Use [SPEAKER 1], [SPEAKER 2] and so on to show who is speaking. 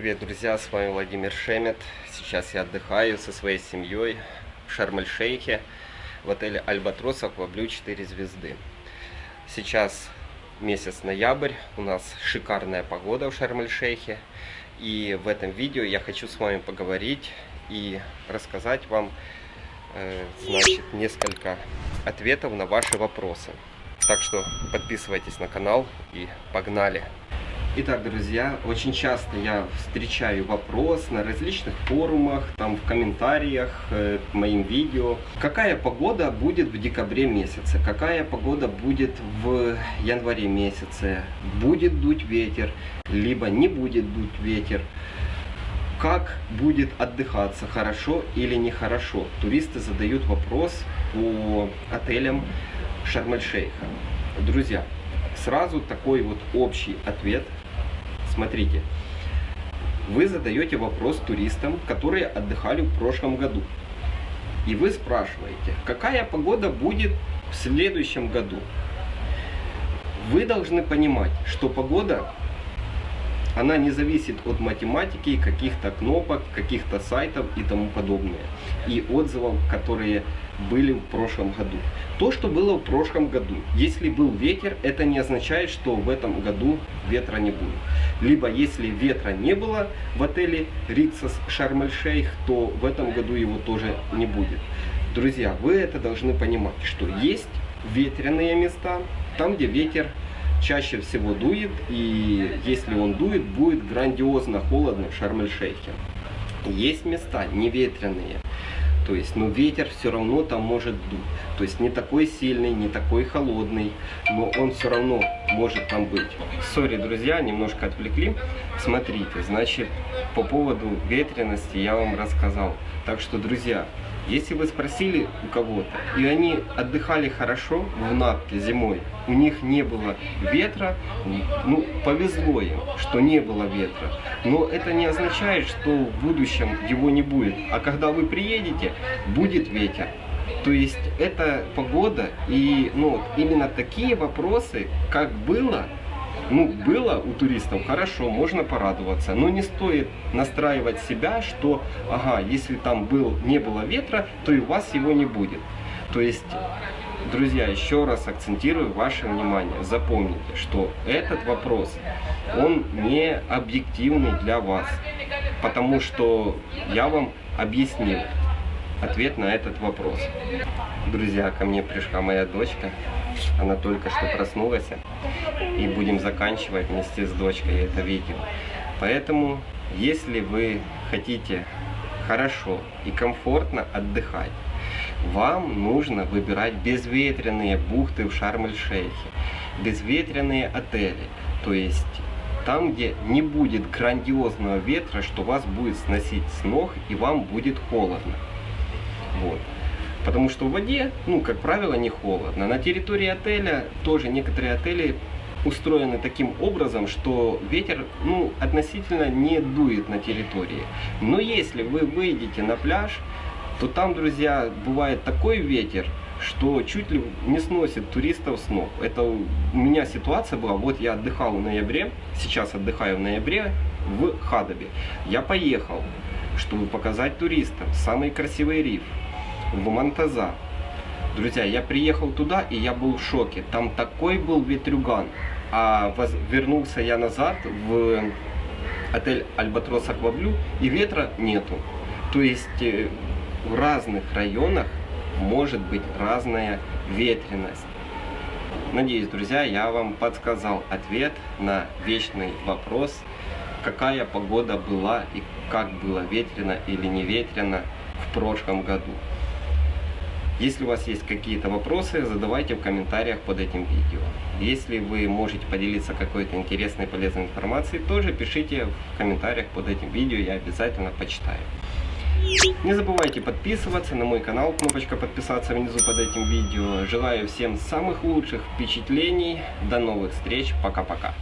[SPEAKER 1] привет, друзья! С вами Владимир Шемет. Сейчас я отдыхаю со своей семьей в Шарм-эль-Шейхе в отеле Альбатрос Акваблю 4 звезды. Сейчас месяц ноябрь, у нас шикарная погода в Шарм-эль-Шейхе. И в этом видео я хочу с вами поговорить и рассказать вам э, значит, несколько ответов на ваши вопросы. Так что подписывайтесь на канал и погнали! Итак, друзья, очень часто я встречаю вопрос на различных форумах, там в комментариях э, к моим видео. Какая погода будет в декабре месяце? Какая погода будет в январе месяце? Будет дуть ветер, либо не будет дуть ветер? Как будет отдыхаться, хорошо или нехорошо? Туристы задают вопрос по отелям Шарм-эль-Шейха. Друзья, сразу такой вот общий ответ – Смотрите, вы задаете вопрос туристам, которые отдыхали в прошлом году. И вы спрашиваете, какая погода будет в следующем году. Вы должны понимать, что погода, она не зависит от математики, каких-то кнопок, каких-то сайтов и тому подобное. И отзывов, которые были в прошлом году. То, что было в прошлом году. Если был ветер, это не означает, что в этом году ветра не будет. Либо если ветра не было в отеле Риксос Шарм-эль-Шейх, то в этом году его тоже не будет. Друзья, вы это должны понимать, что есть ветреные места, там где ветер чаще всего дует, и если он дует, будет грандиозно холодно в Шарм-эль-Шейхе. Есть места неветренные, то есть, но ветер все равно там может дуть. То есть не такой сильный, не такой холодный, но он все равно может там быть. Сори, друзья, немножко отвлекли. Смотрите, значит, по поводу ветренности я вам рассказал. Так что, друзья, если вы спросили у кого-то, и они отдыхали хорошо в Натке зимой, у них не было ветра, ну, повезло им, что не было ветра. Но это не означает, что в будущем его не будет. А когда вы приедете, будет ветер. То есть это погода и ну, именно такие вопросы, как было, ну, было у туристов, хорошо, можно порадоваться, но не стоит настраивать себя, что, ага, если там был, не было ветра, то и у вас его не будет. То есть, друзья, еще раз акцентирую ваше внимание, запомните, что этот вопрос, он не объективный для вас, потому что я вам объяснил ответ на этот вопрос. Друзья, ко мне пришла моя дочка, она только что проснулась, и будем заканчивать вместе с дочкой это видео. Поэтому, если вы хотите хорошо и комфортно отдыхать, вам нужно выбирать безветренные бухты в Шарм-эль-Шейхе, безветренные отели, то есть там, где не будет грандиозного ветра, что вас будет сносить с ног и вам будет холодно. Вот. Потому что в воде, ну, как правило, не холодно. На территории отеля тоже некоторые отели устроены таким образом, что ветер ну, относительно не дует на территории. Но если вы выйдете на пляж, то там, друзья, бывает такой ветер, что чуть ли не сносит туристов с ног. Это у меня ситуация была, вот я отдыхал в ноябре, сейчас отдыхаю в ноябре в Хадабе. Я поехал, чтобы показать туристам самый красивый риф в Монтаза. Друзья, я приехал туда, и я был в шоке. Там такой был ветрюган. А воз... вернулся я назад в отель Альбатрос Акваблю, и ветра нету. То есть э, в разных районах может быть разная ветренность. Надеюсь, друзья, я вам подсказал ответ на вечный вопрос, какая погода была и как было ветрено или не ветрено в прошлом году. Если у вас есть какие-то вопросы, задавайте в комментариях под этим видео. Если вы можете поделиться какой-то интересной полезной информацией, тоже пишите в комментариях под этим видео, я обязательно почитаю. Не забывайте подписываться на мой канал, кнопочка подписаться внизу под этим видео. Желаю всем самых лучших впечатлений, до новых встреч, пока-пока.